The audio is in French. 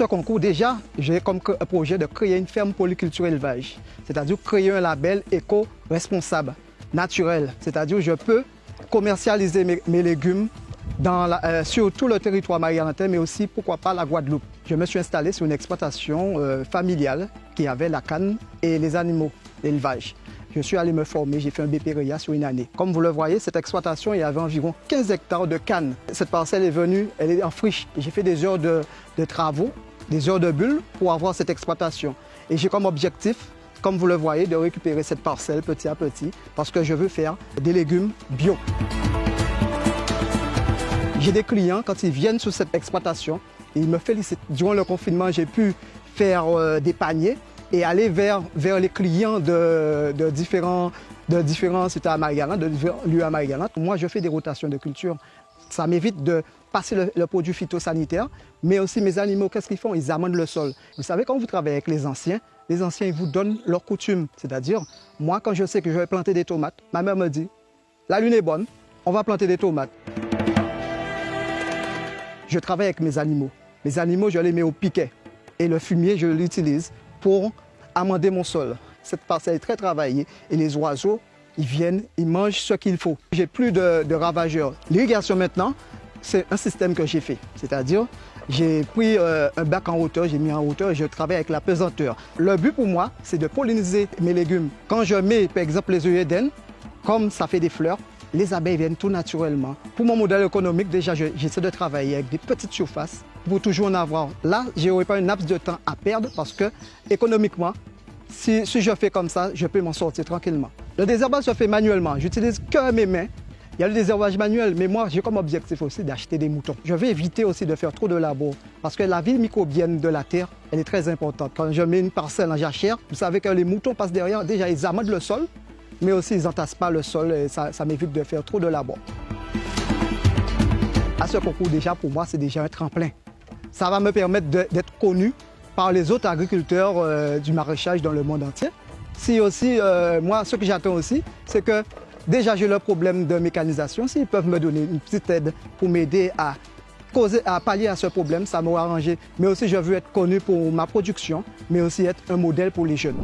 ce concours, déjà, j'ai comme projet de créer une ferme polyculture élevage, c'est-à-dire créer un label éco-responsable, naturel, c'est-à-dire je peux commercialiser mes, légumes euh, sur tout le territoire marianais, mais aussi, pourquoi pas, la Guadeloupe. Je me suis installé sur une exploitation euh, familiale qui avait la canne et les animaux, l'élevage. Je suis allé me former, j'ai fait un BPRIA sur une année. Comme vous le voyez, cette exploitation, il y avait environ 15 hectares de canne. Cette parcelle est venue, elle est en friche. J'ai fait des heures de travaux, des heures de bulles pour avoir cette exploitation. Et j'ai comme objectif comme vous le voyez, de récupérer cette parcelle petit à petit parce que je veux faire des légumes bio. J'ai des clients, quand ils viennent sur cette exploitation, ils me félicitent. Durant le confinement, j'ai pu faire euh, des paniers et aller vers, les clients de, différents, de différents à de différents lieux à Moi, je fais des rotations de culture. Ça m'évite de passer le, produit phytosanitaire, mais aussi mes animaux, qu'est-ce qu'ils font? Ils amendent le sol. Vous savez, quand vous travaillez avec les anciens, les anciens ils vous donnent leurs coutumes. C'est-à-dire, moi, quand je sais que je vais planter des tomates, ma mère me dit, la lune est bonne, on va planter des tomates. Je travaille avec mes animaux. Mes animaux, je les mets au piquet. Et le fumier, je l'utilise pour amender mon sol. Cette parcelle est très travaillée et les oiseaux, ils viennent, ils mangent ce qu'il faut. J'ai plus de, ravageurs. L'irrigation maintenant, c'est un système que j'ai fait. C'est-à-dire, j'ai pris euh, un bac en hauteur, j'ai mis en hauteur et je travaille avec la pesanteur. Le but pour moi, c'est de polliniser mes légumes. Quand je mets, par exemple, les œillets comme ça fait des fleurs, les abeilles viennent tout naturellement. Pour mon modèle économique, déjà, j'essaie de travailler avec des petites surfaces pour toujours en avoir. Là, je n'aurai pas une laps de temps à perdre parce que, économiquement, si je fais comme ça, je peux m'en sortir tranquillement. Le désherbage se fait manuellement. J'utilise que mes mains il y a le désherbage manuel, mais moi, j'ai comme objectif aussi d'acheter des moutons. Je vais éviter aussi de faire trop de labor, parce que la vie microbienne de la terre, elle est très importante. Quand je mets une parcelle en jachère, vous savez que les moutons passent derrière, déjà ils amendent le sol, mais aussi ils n'entassent pas le sol et ça, m'évite de faire trop de labor. À ce concours, déjà, pour moi, c'est déjà un tremplin. Ça va me permettre d'être connu par les autres agriculteurs euh, du maraîchage dans le monde entier. Si aussi, euh, moi, ce que j'attends aussi, c'est que Déjà, j'ai le problème de mécanisation. S'ils peuvent me donner une petite aide pour m'aider à causer, à pallier à ce problème, ça m'aurait arrangé. Mais aussi, je veux être connu pour ma production, mais aussi être un modèle pour les jeunes.